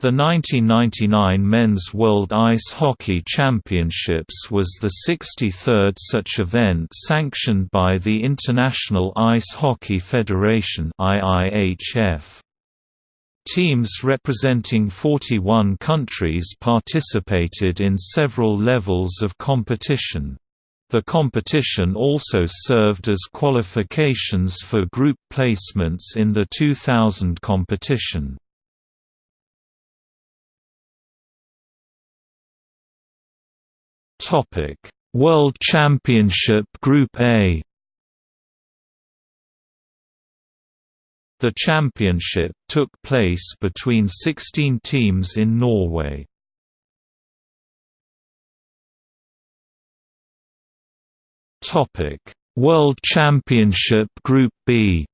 The 1999 Men's World Ice Hockey Championships was the 63rd such event sanctioned by the International Ice Hockey Federation IIHF. Teams representing 41 countries participated in several levels of competition. The competition also served as qualifications for group placements in the 2000 competition. Topic: World Championship Group A. The championship took place between 16 teams in Norway. Topic: World Championship Group B.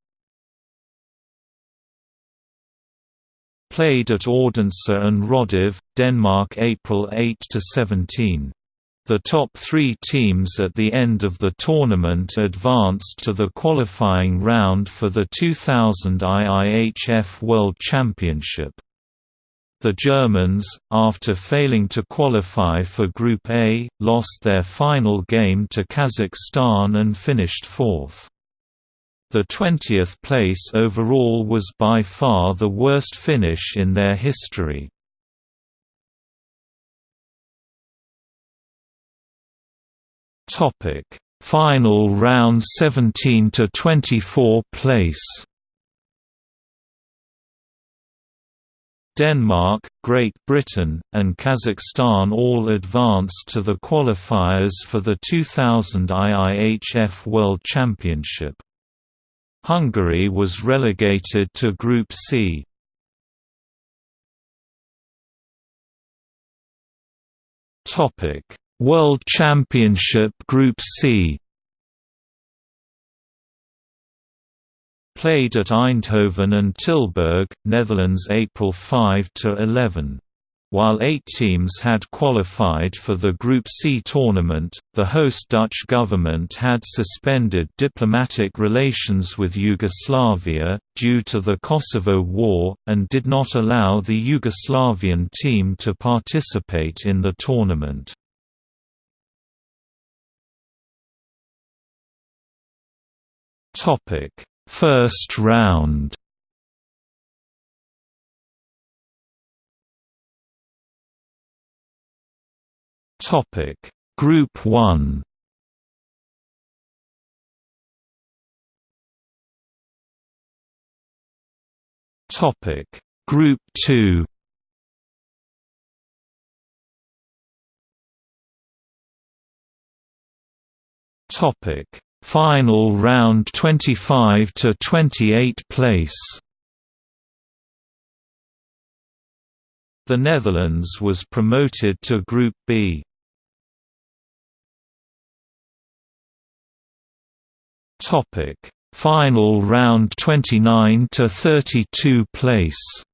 Played at Odense and Rødovre, Denmark April 8 to 17. The top three teams at the end of the tournament advanced to the qualifying round for the 2000 IIHF World Championship. The Germans, after failing to qualify for Group A, lost their final game to Kazakhstan and finished fourth. The 20th place overall was by far the worst finish in their history. Topic: Final round 17 to 24 place. Denmark, Great Britain, and Kazakhstan all advanced to the qualifiers for the 2000 IIHF World Championship. Hungary was relegated to Group C. Topic: World Championship Group C Played at Eindhoven and Tilburg, Netherlands April 5 to 11. While eight teams had qualified for the Group C tournament, the host Dutch government had suspended diplomatic relations with Yugoslavia, due to the Kosovo War, and did not allow the Yugoslavian team to participate in the tournament. Topic: First round. Topic: Group 1. Topic: Group 2. Topic: Final round 25 to 28 place. The Netherlands was promoted to Group B. Topic: Final round 29 to 32 place.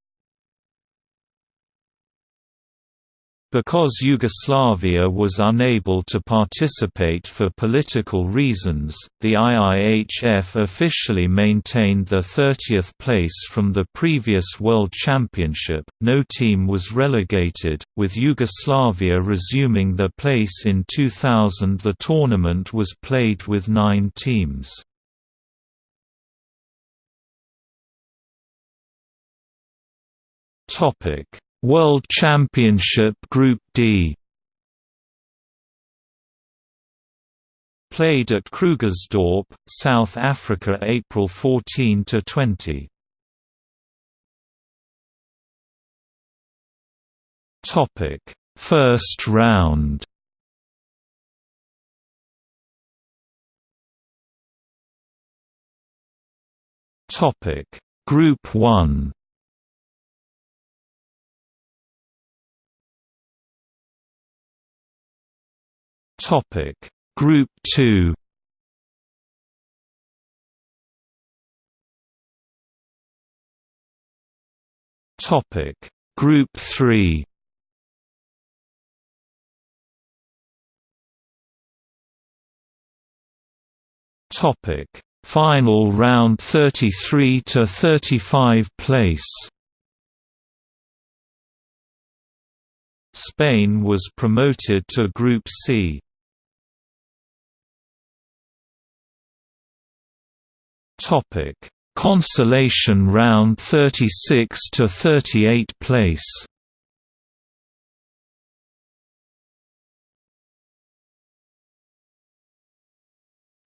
Because Yugoslavia was unable to participate for political reasons, the IIHF officially maintained the 30th place from the previous World Championship. No team was relegated, with Yugoslavia resuming their place in 2000. The tournament was played with nine teams. Topic World Championship Group D Played at Krugersdorp, South Africa April 14 to 20. Topic: First round. Topic: Group 1. Topic. Group 2 Topic. Group 3 Topic. Final round 33 to 35 place. Spain was promoted to Group C. Topic: Consolation round 36 to 38 place.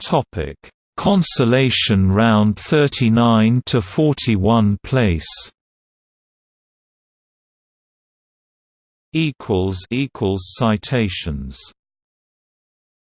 Topic: Consolation round 39 to 41 place. Equals equals citations